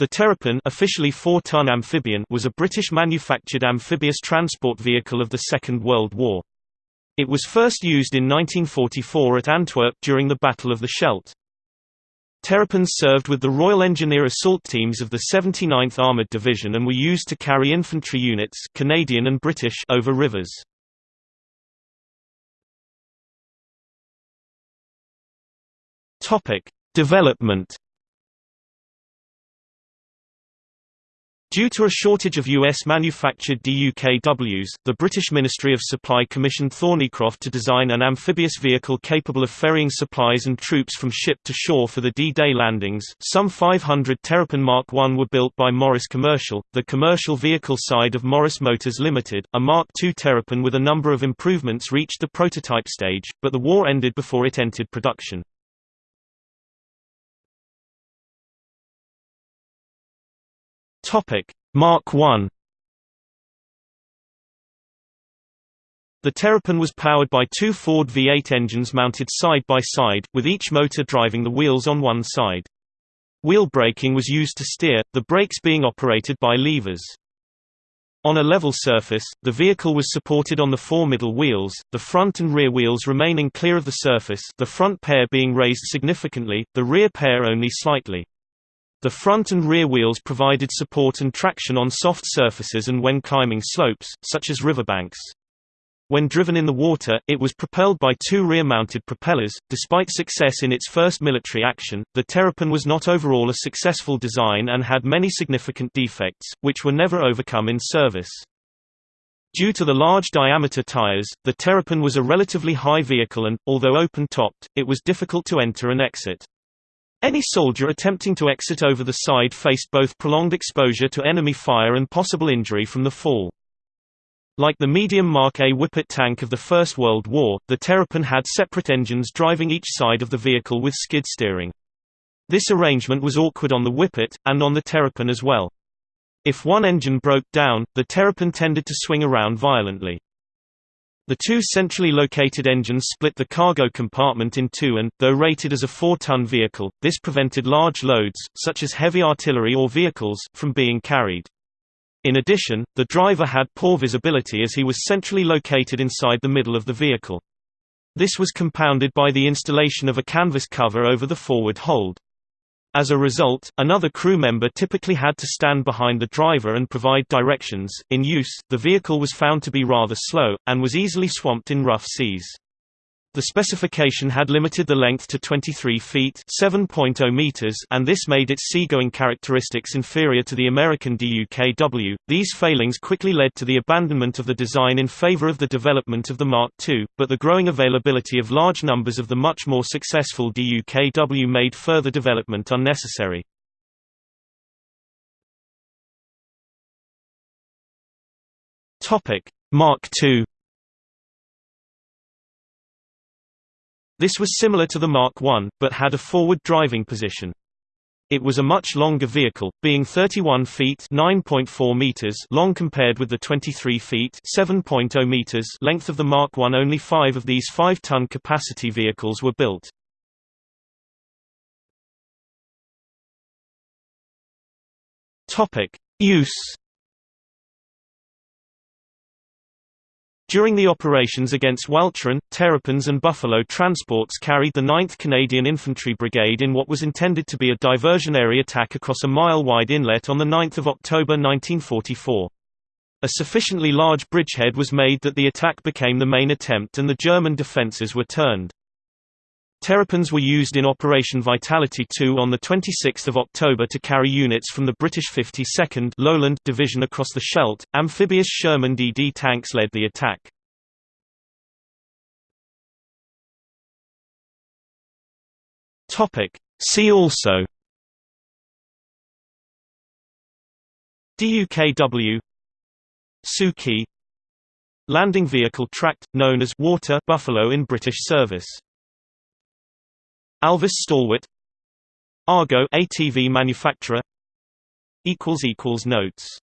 The Terrapin officially 4-ton amphibian was a British-manufactured amphibious transport vehicle of the Second World War. It was first used in 1944 at Antwerp during the Battle of the Scheldt. Terrapins served with the Royal Engineer assault teams of the 79th Armoured Division and were used to carry infantry units Canadian and British over rivers. Development Due to a shortage of US-manufactured DUKWs, the British Ministry of Supply commissioned Thornycroft to design an amphibious vehicle capable of ferrying supplies and troops from ship to shore for the D-Day landings. Some 500 Terrapin Mark I were built by Morris Commercial, the commercial vehicle side of Morris Motors Limited. A Mark II Terrapin with a number of improvements reached the prototype stage, but the war ended before it entered production. Topic Mark I The Terrapin was powered by two Ford V8 engines mounted side by side, with each motor driving the wheels on one side. Wheel braking was used to steer, the brakes being operated by levers. On a level surface, the vehicle was supported on the four middle wheels, the front and rear wheels remaining clear of the surface the front pair being raised significantly, the rear pair only slightly. The front and rear wheels provided support and traction on soft surfaces and when climbing slopes, such as riverbanks. When driven in the water, it was propelled by two rear-mounted propellers. Despite success in its first military action, the Terrapin was not overall a successful design and had many significant defects, which were never overcome in service. Due to the large diameter tires, the Terrapin was a relatively high vehicle and, although open-topped, it was difficult to enter and exit. Any soldier attempting to exit over the side faced both prolonged exposure to enemy fire and possible injury from the fall. Like the medium Mark A Whippet tank of the First World War, the Terrapin had separate engines driving each side of the vehicle with skid steering. This arrangement was awkward on the Whippet, and on the Terrapin as well. If one engine broke down, the Terrapin tended to swing around violently. The two centrally located engines split the cargo compartment in two and, though rated as a 4-ton vehicle, this prevented large loads, such as heavy artillery or vehicles, from being carried. In addition, the driver had poor visibility as he was centrally located inside the middle of the vehicle. This was compounded by the installation of a canvas cover over the forward hold. As a result, another crew member typically had to stand behind the driver and provide directions. In use, the vehicle was found to be rather slow, and was easily swamped in rough seas. The specification had limited the length to 23 feet (7.0 meters), and this made its seagoing characteristics inferior to the American DUKW. These failings quickly led to the abandonment of the design in favor of the development of the Mark II, but the growing availability of large numbers of the much more successful DUKW made further development unnecessary. Mark II This was similar to the Mark I, but had a forward driving position. It was a much longer vehicle, being 31 feet (9.4 meters) long compared with the 23 feet (7.0 meters) length of the Mark I. Only 5 of these 5-ton capacity vehicles were built. Topic: Use During the operations against Walcheren, Terrapins and Buffalo transports carried the 9th Canadian Infantry Brigade in what was intended to be a diversionary attack across a mile-wide inlet on 9 October 1944. A sufficiently large bridgehead was made that the attack became the main attempt and the German defences were turned. Terrapins were used in Operation Vitality II on 26 October to carry units from the British 52nd Lowland Division across the Scheldt. Amphibious Sherman DD tanks led the attack. See also DUKW Suki Landing vehicle tracked, known as water buffalo in British service Alvis Stalwart Argo ATV manufacturer. Equals equals notes